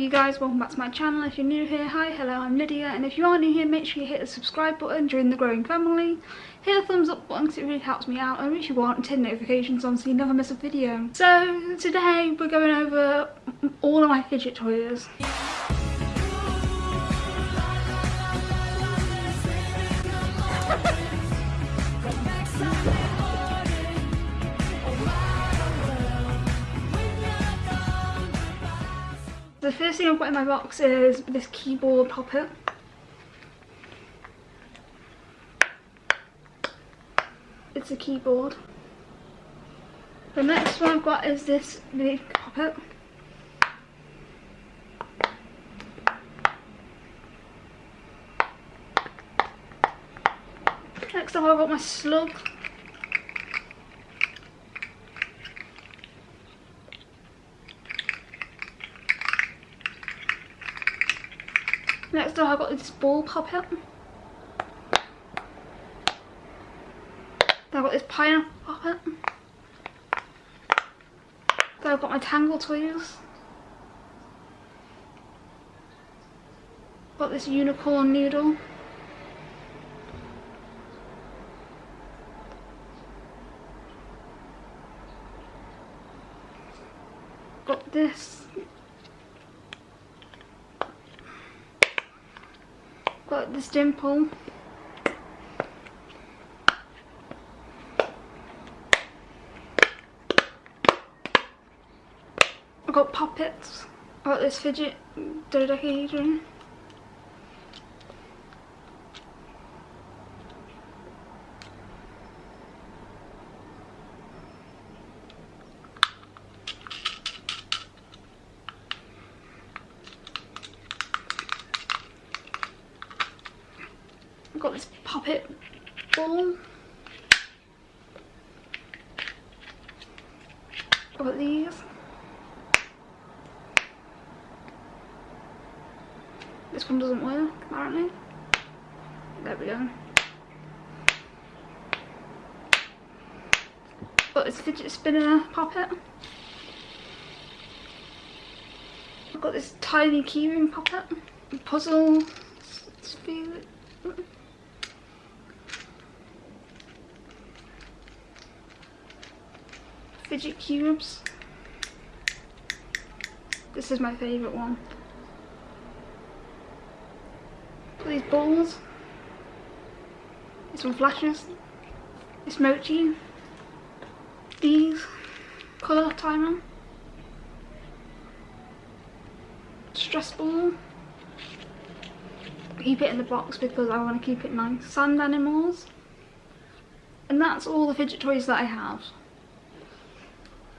you guys, welcome back to my channel. If you're new here, hi, hello, I'm Lydia. And if you are new here, make sure you hit the subscribe button, join the growing family. Hit the thumbs up button because it really helps me out. And if you want, turn notifications on so you never miss a video. So today we're going over all of my fidget toys. The first thing I've got in my box is this keyboard pop it. It's a keyboard. The next one I've got is this big pop it. Next up I've got my slug. Next up I've got this ball pop it. Then I've got this pineapple pop it. Then I've got my Tangle toys. Got this unicorn noodle. Got this got this dimple. I've got pop its. I've got this fidget dodecahedron. I've got this pop it ball. I've got these. This one doesn't work, apparently. There we go. Got this fidget spinner pop it. I've got this tiny keyring pop it. Puzzle. Fidget cubes. This is my favourite one. These balls. This one flashes. This mochi. These. Colour timer. Stress ball. Keep it in the box because I want to keep it nice. Sand animals. And that's all the fidget toys that I have.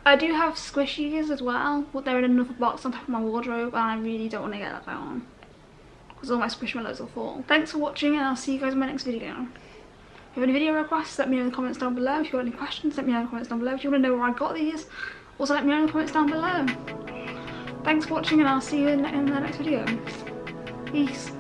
I do have squishies as well, but they're in another box on top of my wardrobe and I really don't want to get that down because all my squishmallows will fall. Thanks for watching and I'll see you guys in my next video. If you have any video requests, let me know in the comments down below. If you have any questions, let me know in the comments down below. If you want to know where I got these, also let me know in the comments down below. Thanks for watching and I'll see you in the next video. Peace.